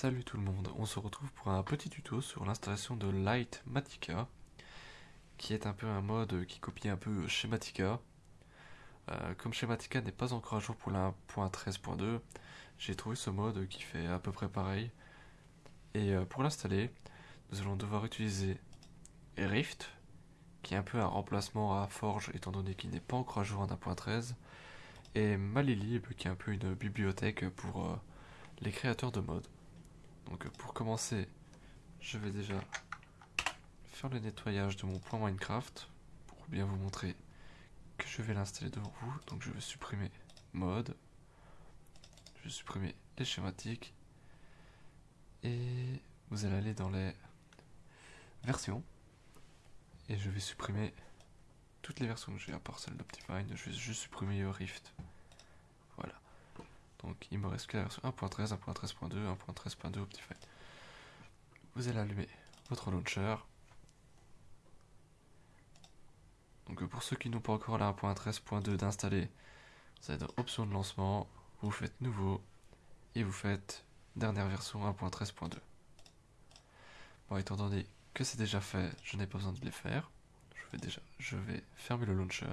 Salut tout le monde, on se retrouve pour un petit tuto sur l'installation de Lightmatica qui est un peu un mode qui copie un peu Schematica. Euh, comme Schematica n'est pas encore à jour pour la 1.13.2, j'ai trouvé ce mode qui fait à peu près pareil. Et euh, pour l'installer, nous allons devoir utiliser Rift, qui est un peu un remplacement à Forge étant donné qu'il n'est pas encore à jour en 1.13, et Malilib, qui est un peu une bibliothèque pour euh, les créateurs de modes. Donc pour commencer, je vais déjà faire le nettoyage de mon point Minecraft pour bien vous montrer que je vais l'installer devant vous. Donc je vais supprimer mode, je vais supprimer les schématiques et vous allez aller dans les versions et je vais supprimer toutes les versions que j'ai à part celle d'Optifine. Je vais juste supprimer Rift. Voilà. Donc il me reste que la version 1.13, 1.13.2, 1.13.2 Optifine. Vous allez allumer votre launcher. Donc pour ceux qui n'ont pas encore la 1.13.2 d'installer, vous allez dans option de lancement, vous faites nouveau et vous faites dernière version 1.13.2. Bon, étant donné que c'est déjà fait, je n'ai pas besoin de les faire. Je vais déjà, je vais fermer le launcher.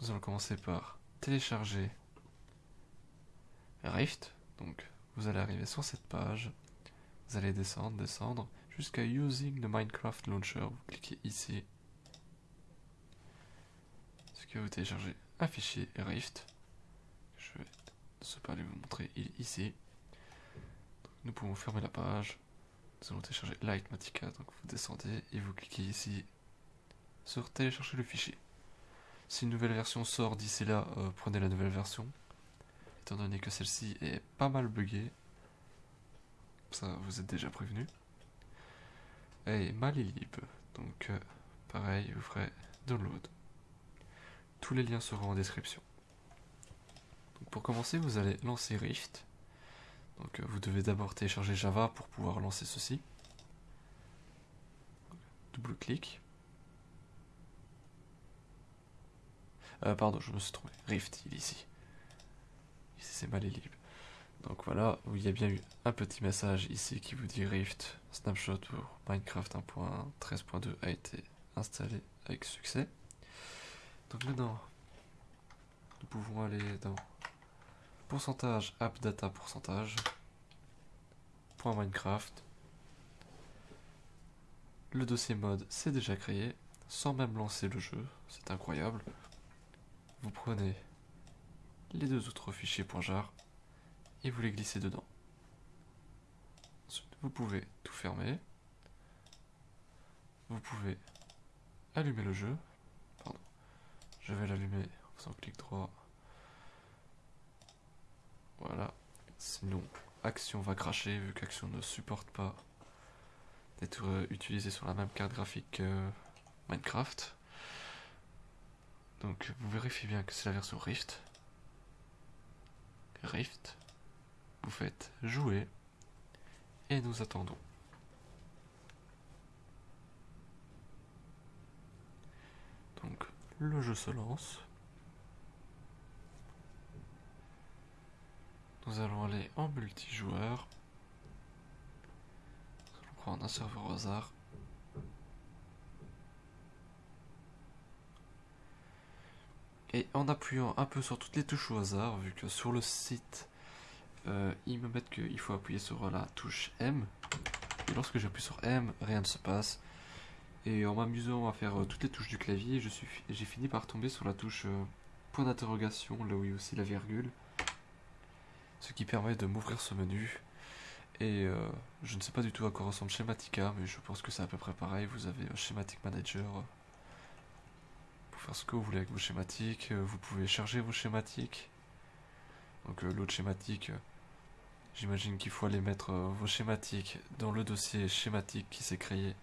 Nous allons commencer par télécharger Rift. Donc vous allez arriver sur cette page, vous allez descendre, descendre jusqu'à Using the Minecraft Launcher. Vous cliquez ici. Ce que vous téléchargez un fichier Rift. Je vais ne sais pas aller vous montrer, il est ici. nous pouvons fermer la page. Nous allons télécharger Lightmatica. Donc vous descendez et vous cliquez ici sur télécharger le fichier. Si une nouvelle version sort d'ici là, euh, prenez la nouvelle version étant donné que celle-ci est pas mal buggée. Ça, vous êtes déjà prévenu. Et Malilib, donc euh, pareil, vous ferez download. Tous les liens seront en description. Pour commencer, vous allez lancer Rift. Donc euh, vous devez d'abord télécharger Java pour pouvoir lancer ceci. Double clic. Euh, pardon, je me suis trompé. Rift, il est ici c'est mal libre. Donc voilà, il y a bien eu un petit message ici qui vous dit Rift Snapshot pour Minecraft 1.13.2 a été installé avec succès. Donc maintenant, nous pouvons aller dans pourcentage app data pourcentage point Minecraft. Le dossier mode s'est déjà créé sans même lancer le jeu, c'est incroyable. Vous prenez les deux autres fichiers .jar et vous les glissez dedans. Vous pouvez tout fermer. Vous pouvez allumer le jeu. Je vais l'allumer en faisant clic droit. Voilà. Sinon, Action va cracher vu qu'Action ne supporte pas d'être utilisé sur la même carte graphique que Minecraft. Donc vous vérifiez bien que c'est la version Rift. Rift. Vous faites jouer et nous attendons. Donc le jeu se lance. Nous allons aller en multijoueur. Nous allons prendre un serveur au hasard. Et en appuyant un peu sur toutes les touches au hasard, vu que sur le site, euh, ils me mettent qu'il faut appuyer sur la touche M. Et lorsque j'appuie sur M, rien ne se passe. Et en m'amusant à faire euh, toutes les touches du clavier, j'ai fini par tomber sur la touche euh, point d'interrogation, là où il y a aussi la virgule. Ce qui permet de m'ouvrir ce menu. Et je ne sais pas du tout à quoi ressemble Schematica, mais je pense que c'est à peu près pareil. Vous avez Schematic Manager ce que vous voulez avec vos schématiques. Euh, vous pouvez charger vos schématiques. Donc euh, l'autre schématique, euh, j'imagine qu'il faut aller mettre vos schématiques dans le dossier schématique qui s'est créé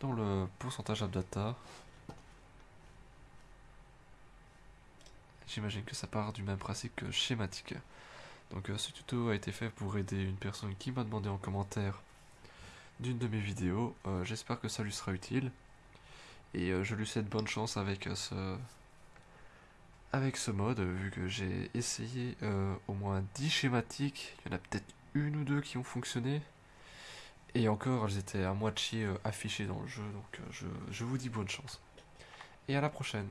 dans le pourcentage data. J'imagine que ça part du même principe que schématique. Donc ce tuto a été fait pour aider une personne qui m'a demandé en commentaire d'une de mes vidéos. J'espère que ça lui sera utile. Et euh, je lui souhaite bonne chance avec euh, ce avec ce mode, vu que j'ai essayé euh, au moins 10 schématiques, il y en a peut-être une ou deux qui ont fonctionné. Et encore, elles étaient à moitié affichées dans le jeu. Donc je, je vous dis bonne chance. Et à la prochaine.